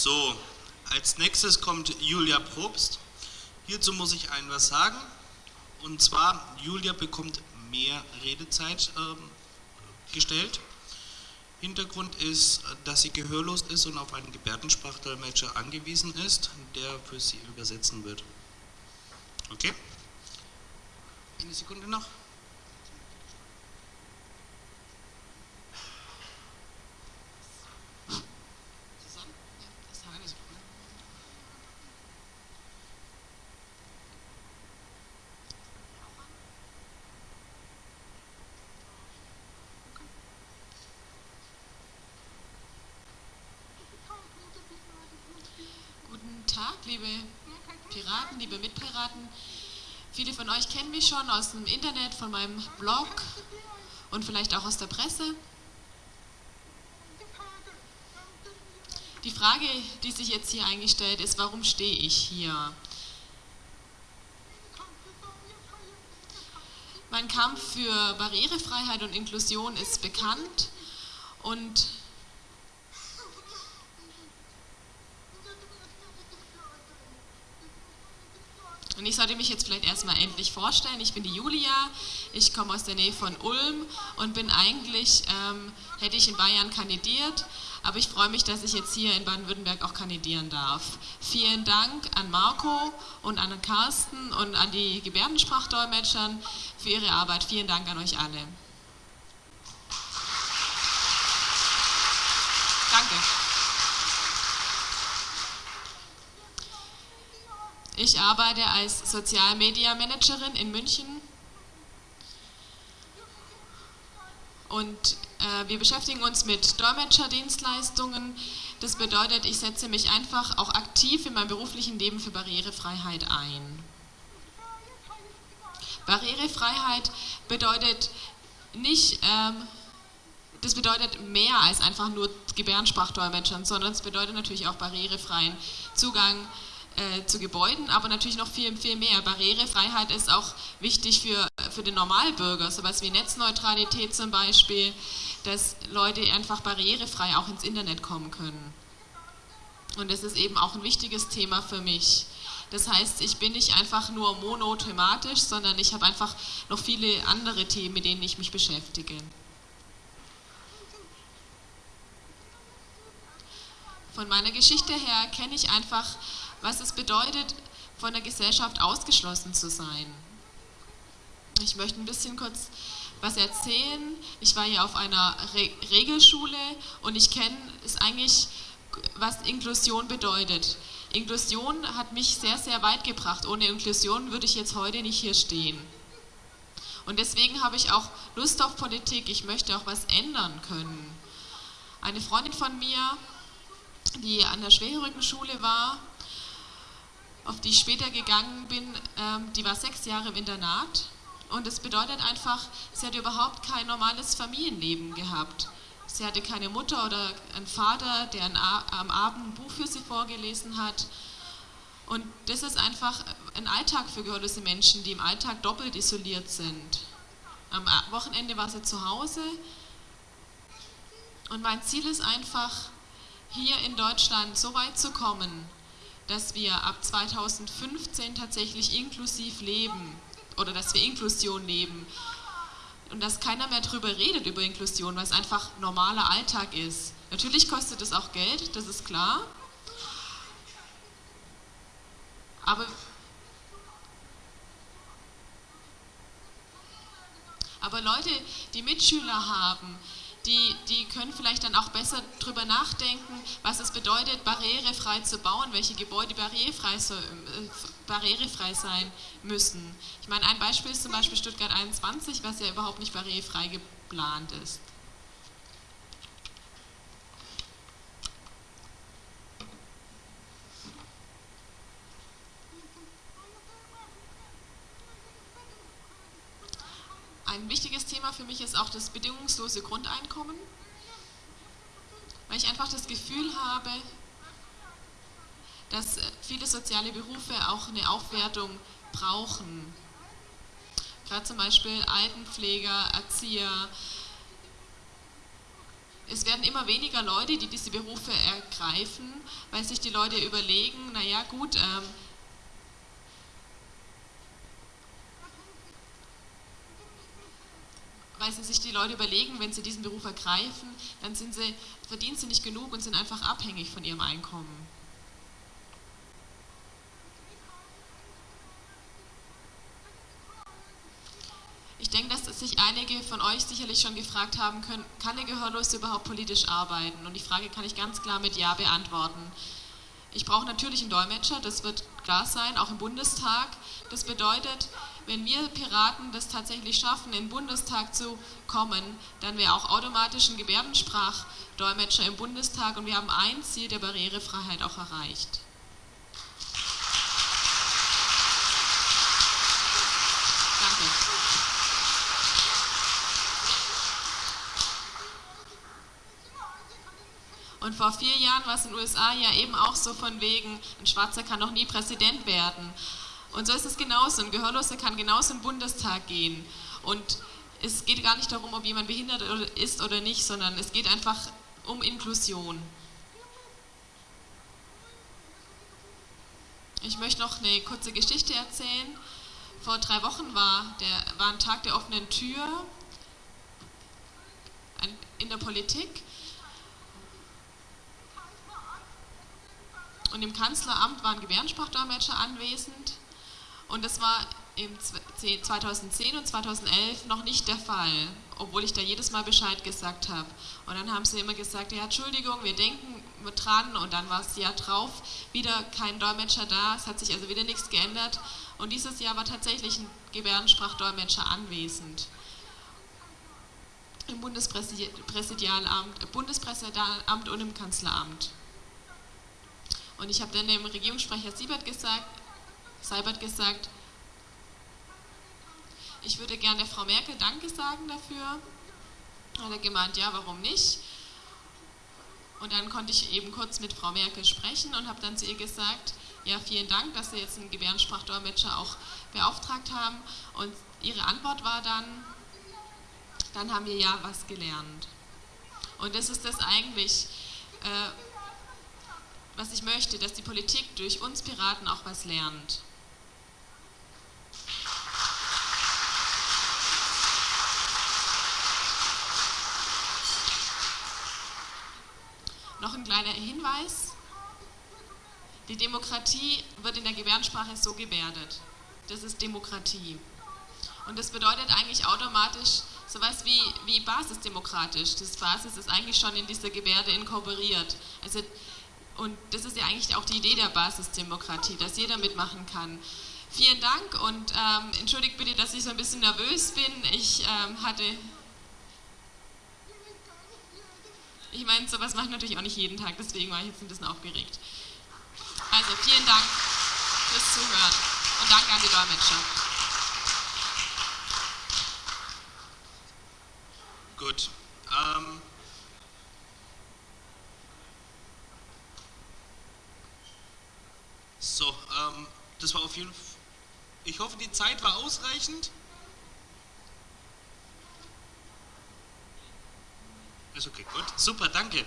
So, als nächstes kommt Julia Probst. Hierzu muss ich ein was sagen. Und zwar, Julia bekommt mehr Redezeit äh, gestellt. Hintergrund ist, dass sie gehörlos ist und auf einen Gebärdensprachdolmetscher angewiesen ist, der für sie übersetzen wird. Okay? Eine Sekunde noch. Liebe Piraten, liebe Mitpiraten. Viele von euch kennen mich schon aus dem Internet, von meinem Blog und vielleicht auch aus der Presse. Die Frage, die sich jetzt hier eingestellt ist, warum stehe ich hier? Mein Kampf für Barrierefreiheit und Inklusion ist bekannt und ich sollte mich jetzt vielleicht erstmal endlich vorstellen. Ich bin die Julia, ich komme aus der Nähe von Ulm und bin eigentlich, ähm, hätte ich in Bayern kandidiert, aber ich freue mich, dass ich jetzt hier in Baden-Württemberg auch kandidieren darf. Vielen Dank an Marco und an Carsten und an die Gebärdensprachdolmetschern für ihre Arbeit. Vielen Dank an euch alle. Danke. Ich arbeite als Sozialmedia-Managerin in München und äh, wir beschäftigen uns mit Dolmetscherdienstleistungen. Das bedeutet, ich setze mich einfach auch aktiv in meinem beruflichen Leben für Barrierefreiheit ein. Barrierefreiheit bedeutet nicht, ähm, das bedeutet mehr als einfach nur Gebärdensprachdolmetschern, sondern es bedeutet natürlich auch barrierefreien Zugang äh, zu Gebäuden, aber natürlich noch viel, viel mehr. Barrierefreiheit ist auch wichtig für, für den Normalbürger, sowas wie Netzneutralität zum Beispiel, dass Leute einfach barrierefrei auch ins Internet kommen können. Und das ist eben auch ein wichtiges Thema für mich. Das heißt, ich bin nicht einfach nur monothematisch, sondern ich habe einfach noch viele andere Themen, mit denen ich mich beschäftige. Von meiner Geschichte her kenne ich einfach was es bedeutet, von der Gesellschaft ausgeschlossen zu sein. Ich möchte ein bisschen kurz was erzählen. Ich war ja auf einer Re Regelschule und ich kenne es eigentlich, was Inklusion bedeutet. Inklusion hat mich sehr, sehr weit gebracht. Ohne Inklusion würde ich jetzt heute nicht hier stehen. Und deswegen habe ich auch Lust auf Politik. Ich möchte auch was ändern können. Eine Freundin von mir, die an der Schwerrückenschule war, auf die ich später gegangen bin, ähm, die war sechs Jahre im Internat. Und das bedeutet einfach, sie hat überhaupt kein normales Familienleben gehabt. Sie hatte keine Mutter oder einen Vater, der am Abend ein Buch für sie vorgelesen hat. Und das ist einfach ein Alltag für gehörlose Menschen, die im Alltag doppelt isoliert sind. Am Wochenende war sie zu Hause. Und mein Ziel ist einfach, hier in Deutschland so weit zu kommen, dass wir ab 2015 tatsächlich inklusiv leben oder dass wir Inklusion leben und dass keiner mehr darüber redet über Inklusion, weil es einfach normaler Alltag ist. Natürlich kostet es auch Geld, das ist klar. Aber, aber Leute, die Mitschüler haben, die, die können vielleicht dann auch besser darüber nachdenken, was es bedeutet, barrierefrei zu bauen, welche Gebäude barrierefrei, so, äh, barrierefrei sein müssen. Ich meine, ein Beispiel ist zum Beispiel Stuttgart 21, was ja überhaupt nicht barrierefrei geplant ist. Ein wichtiges Thema für mich ist auch das bedingungslose Grundeinkommen, weil ich einfach das Gefühl habe, dass viele soziale Berufe auch eine Aufwertung brauchen. Gerade zum Beispiel Altenpfleger, Erzieher, es werden immer weniger Leute, die diese Berufe ergreifen, weil sich die Leute überlegen, naja gut, ähm, weil sie sich die Leute überlegen, wenn sie diesen Beruf ergreifen, dann sind sie, verdienen sie nicht genug und sind einfach abhängig von ihrem Einkommen. Ich denke, dass sich einige von euch sicherlich schon gefragt haben können, kann der Gehörlose überhaupt politisch arbeiten? Und die Frage kann ich ganz klar mit Ja beantworten. Ich brauche natürlich einen Dolmetscher, das wird klar sein, auch im Bundestag. Das bedeutet, wenn wir Piraten das tatsächlich schaffen, in den Bundestag zu kommen, dann wäre auch automatisch ein Gebärdensprachdolmetscher im Bundestag und wir haben ein Ziel der Barrierefreiheit auch erreicht. Und vor vier Jahren war es in den USA ja eben auch so von wegen, ein Schwarzer kann noch nie Präsident werden. Und so ist es genauso. Ein Gehörloser kann genauso im Bundestag gehen. Und es geht gar nicht darum, ob jemand behindert ist oder nicht, sondern es geht einfach um Inklusion. Ich möchte noch eine kurze Geschichte erzählen. Vor drei Wochen war, der, war ein Tag der offenen Tür in der Politik Und im Kanzleramt waren Gebärdensprachdolmetscher anwesend und das war im 2010 und 2011 noch nicht der Fall, obwohl ich da jedes Mal Bescheid gesagt habe. Und dann haben sie immer gesagt, ja Entschuldigung, wir denken dran und dann war es Jahr drauf wieder kein Dolmetscher da, es hat sich also wieder nichts geändert und dieses Jahr war tatsächlich ein Gebärdensprachdolmetscher anwesend im Bundespräsidialamt, Bundespräsidialamt und im Kanzleramt. Und ich habe dann dem Regierungssprecher Siebert gesagt, Seibert gesagt, ich würde gerne der Frau Merkel Danke sagen dafür. Hat er gemeint, ja, warum nicht? Und dann konnte ich eben kurz mit Frau Merkel sprechen und habe dann zu ihr gesagt, ja, vielen Dank, dass Sie jetzt einen Gebärdensprachdolmetscher auch beauftragt haben. Und ihre Antwort war dann, dann haben wir ja was gelernt. Und das ist das eigentlich, äh, was ich möchte, dass die Politik durch uns Piraten auch was lernt. Noch ein kleiner Hinweis. Die Demokratie wird in der Gebärdensprache so gebärdet. Das ist Demokratie. Und das bedeutet eigentlich automatisch sowas wie, wie basisdemokratisch. Das Basis ist eigentlich schon in dieser Gebärde inkorporiert. Also und das ist ja eigentlich auch die Idee der Basisdemokratie, dass jeder mitmachen kann. Vielen Dank und ähm, entschuldigt bitte, dass ich so ein bisschen nervös bin. Ich ähm, hatte. Ich meine, sowas mache ich natürlich auch nicht jeden Tag, deswegen war ich jetzt ein bisschen aufgeregt. Also vielen Dank fürs Zuhören und danke an die Dolmetscher. Gut. Ähm So, ähm, das war auf jeden Fall. Ich hoffe, die Zeit war ausreichend. Ist okay, gut. Super, danke.